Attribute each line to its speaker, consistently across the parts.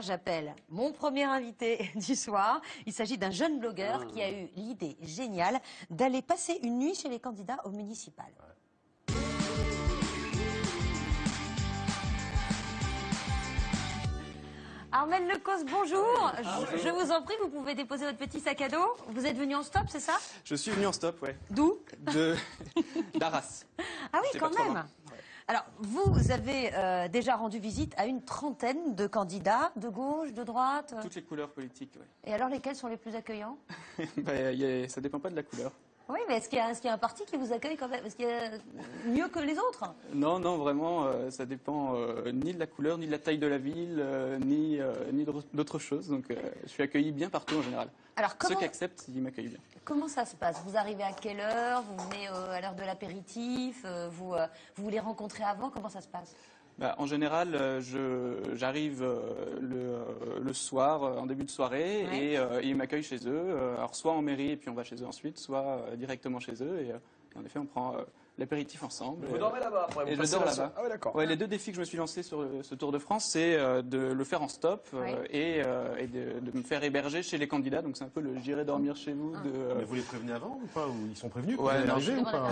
Speaker 1: J'appelle mon premier invité du soir. Il s'agit d'un jeune blogueur qui a eu l'idée géniale d'aller passer une nuit chez les candidats au municipal. Armel Lecos, bonjour. Je, je vous en prie, vous pouvez déposer votre petit sac à dos. Vous êtes venu en stop, c'est ça?
Speaker 2: Je suis venu en stop, ouais.
Speaker 1: D'où?
Speaker 2: De d'Arras.
Speaker 1: Ah oui, quand même. Alors, vous avez euh, déjà rendu visite à une trentaine de candidats, de gauche, de droite.
Speaker 2: Toutes les couleurs politiques, ouais.
Speaker 1: Et alors, lesquels sont les plus accueillants?
Speaker 2: Bah, a- ça dépend pas de la couleur.
Speaker 1: Oui, mais est-ce qu'il y, a- y un parti qui vous accueille quand même? Est-ce qu'il y a mieux que les autres?
Speaker 2: Non, non, vraiment, euh, ça dépend euh, ni de la couleur, ni de la taille de la ville, euh, ni, ni d'autres- choses. Donc, je suis accueilli bien partout en général.
Speaker 1: Alors,
Speaker 2: Ceux qui acceptent, ils m'accueillent bien.
Speaker 1: comment ça se passe? Vous arrivez à quelle heure? Vous venez à l'heure de l'apéritif? Vous, vous les rencontrez avant? Comment ça se passe?
Speaker 2: Bah, en général, euh, j'arrive euh, le, euh, le soir, en début de soirée,
Speaker 1: Ouais.
Speaker 2: et euh, ils m'accueillent chez eux. alors, soit en mairie, et puis on va chez eux ensuite, soit directement chez eux. Et, et en effet, on prend l'apéritif ensemble.
Speaker 3: Vous
Speaker 2: Et,
Speaker 3: dormez là-bas après
Speaker 2: et
Speaker 3: vous
Speaker 2: je
Speaker 3: passez
Speaker 2: dors là-bas.
Speaker 3: Ah ouais, d'accord.
Speaker 2: Ouais, les deux défis que je me suis lancé sur le- ce Tour de France, c'est euh, de le faire en stop euh,
Speaker 1: Ouais.
Speaker 2: et, euh, et de, de me faire héberger chez les candidats. Donc c'est un peu le j'irai dormir chez vous.
Speaker 1: Ah.
Speaker 2: De, euh,
Speaker 4: Mais vous les prévenez avant ou pas Ou ils sont prévenus
Speaker 2: Ouais,
Speaker 4: vous allez
Speaker 2: non,
Speaker 4: arriver
Speaker 1: je
Speaker 4: ou pas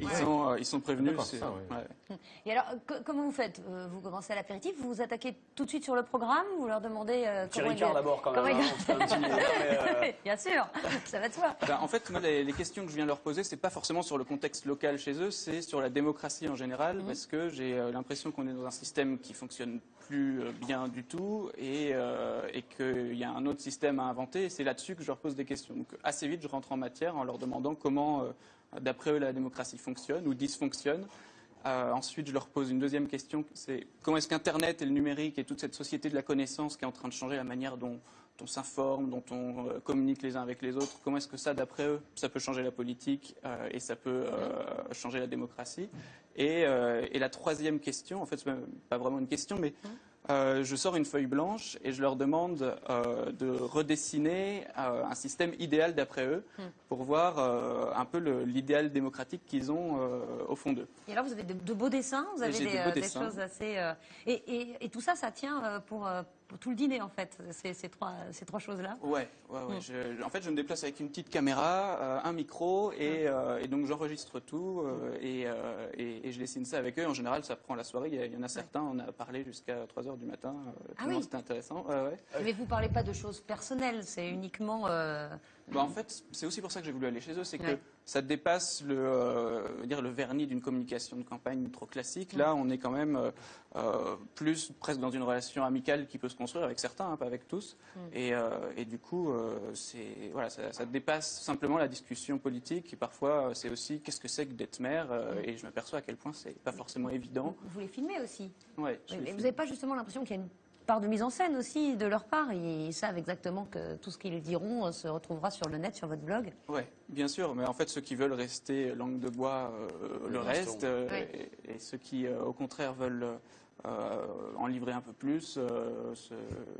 Speaker 2: ils, sont, euh, ils sont prévenus.
Speaker 4: Ça, ouais.
Speaker 2: ouais.
Speaker 1: Et alors, que- comment vous faites Euh, Vous commencez à l'apéritif, vous vous attaquez tout de suite sur le programme? Vous leur demandez euh, comment
Speaker 3: Ricard d'abord quand même. hein, euh,
Speaker 1: Bien sûr, ça va de soi.
Speaker 2: Ben, en fait, moi, les, les questions que je viens leur poser, c'est pas forcément sur le contexte local chez eux, c'est sur la démocratie en général,
Speaker 1: Mhm.
Speaker 2: parce que j'ai euh, l'impression qu'on est dans un système qui fonctionne plus euh, bien du tout et, euh, et qu'il y a un autre système à inventer. Et c'est là-dessus que je leur pose des questions. Donc, assez vite, je rentre en matière en leur demandant comment, euh, d'après eux, la démocratie fonctionne ou dysfonctionne. Euh, ensuite, je leur pose une deuxième question, c'est comment est-ce qu'Internet et le numérique et toute cette société de la connaissance qui est en train de changer la manière dont on s'informe, dont on euh, communique les uns avec les autres, comment est-ce que ça, d'après eux, ça peut changer la politique euh, et ça peut euh, changer la démocratie? Et, et la troisième question, en fait, c'est pas vraiment une question, mais euh, je sors une feuille blanche et je leur demande euh, de redessiner euh, un système idéal d'après eux pour voir un peu l'idéal démocratique qu'ils ont au fond d'eux.
Speaker 1: Et alors, vous avez de, de beaux dessins, vous avez des, choses assez. et, et- et tout ça, ça tient pour, pour tout le dîner, en fait, ces, ces trois, ces trois choses-là.
Speaker 2: Ouais, ouais, ouais.
Speaker 1: Mm.
Speaker 2: Je- en fait, je me déplace avec une petite caméra, un micro, et, euh, et donc j'enregistre tout et, je dessine ça avec eux. En général, ça prend la soirée. Il y, en a certains, on a parlé jusqu'à 3 heures du matin. euh,
Speaker 1: Ah oui.
Speaker 2: C'était intéressant. Ouais, ouais.
Speaker 1: Mais vous parlez pas de choses personnelles, c'est uniquement.
Speaker 2: Bah, en fait, c'est aussi pour ça que j'ai voulu aller chez eux, c'est que
Speaker 1: Ouais.
Speaker 2: ça dépasse le, euh, dire le vernis d'une communication de campagne trop classique. Là, on est quand même euh, euh, plus presque dans une relation amicale qui peut se construire avec certains, hein, pas avec tous.
Speaker 1: Mm.
Speaker 2: Et, et du coup, c'est voilà, ça, ça dépasse simplement la discussion politique. Et parfois, c'est aussi qu'est-ce que c'est que d'être maire.
Speaker 1: Mm.
Speaker 2: Et je m'aperçois à quel point c'est pas forcément évident.
Speaker 1: vous les filmez aussi.
Speaker 2: Ouais,
Speaker 1: Oui, mais vous n'avez pas justement l'impression qu'il y a une part de mise en scène aussi de leur part. Ils savent exactement que tout ce qu'ils diront euh, se retrouvera sur le net, sur votre blog.
Speaker 2: Ouais, bien sûr, mais en fait, ceux qui veulent rester langue de bois euh, le
Speaker 3: Oui,
Speaker 2: reste, euh, et, et ceux qui, euh, au contraire, veulent euh, en livrer un peu plus, euh, ce-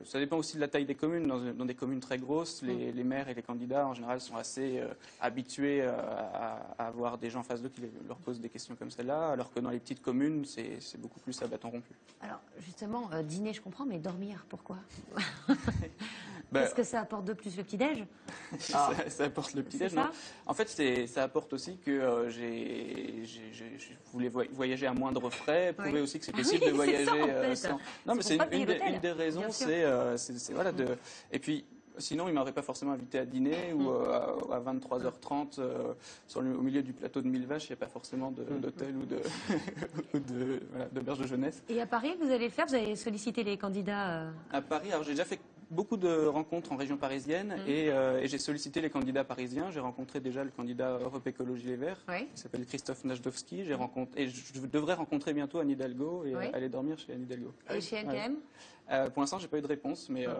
Speaker 2: ça dépend aussi de la taille des communes. Dans, dans des communes très grosses, les, les maires et les candidats, en général, sont assez euh, habitués euh, à, à avoir des gens en face d'eux qui les- leur posent des questions comme celle-là, alors que dans les petites communes, c'est beaucoup plus à bâton rompu.
Speaker 1: Alors, justement, euh, dîner, je comprends, mais dormir, pourquoi?
Speaker 2: Bah,
Speaker 1: Qu'est-ce que ça apporte de plus le petit-déj?
Speaker 2: Ça, ça apporte le petit-déj. Non En fait, ça apporte aussi que euh, j'ai, je voulais voy- voyager à moindre frais, prouver
Speaker 1: Oui.
Speaker 2: aussi que c'est
Speaker 1: Ah
Speaker 2: possible
Speaker 1: oui,
Speaker 2: de voyager
Speaker 1: ça, en
Speaker 2: euh,
Speaker 1: fait.
Speaker 2: sans. Non, mais c'est une, des,
Speaker 1: l'hôtel,
Speaker 2: une des raisons, c'est, euh, c'est- voilà de. Et puis. Sinon, il m'aurait pas forcément invité à dîner ou euh, à, à 23h30 euh, sur le- au milieu du plateau de Mille Vaches. Il n'y a pas forcément de- d'hôtel ou de ou de voilà, d'auberge de jeunesse.
Speaker 1: Et à Paris, vous allez le faire? Vous allez solliciter les candidats euh,
Speaker 2: À Paris, alors j'ai déjà fait beaucoup de rencontres en région parisienne et, euh, et j'ai sollicité les candidats parisiens. J'ai rencontré déjà le candidat Europe Écologie Les Verts,
Speaker 1: Oui.
Speaker 2: qui s'appelle Christophe Najdowski. J'ai rencontré et je devrais rencontrer bientôt Anne Hidalgo et
Speaker 1: Oui.
Speaker 2: euh, aller dormir chez Anne Hidalgo.
Speaker 1: et chez NKM
Speaker 2: Euh, pour l'instant, j'ai pas eu de réponse, mais, euh,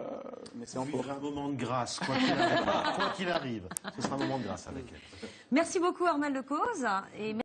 Speaker 2: mais c'est en cours.
Speaker 4: un moment de grâce, quoi qu'il arrive. Quoi qu'il arrive. Ce sera un moment de grâce avec elle.
Speaker 1: Merci beaucoup, Armel Lecause. Et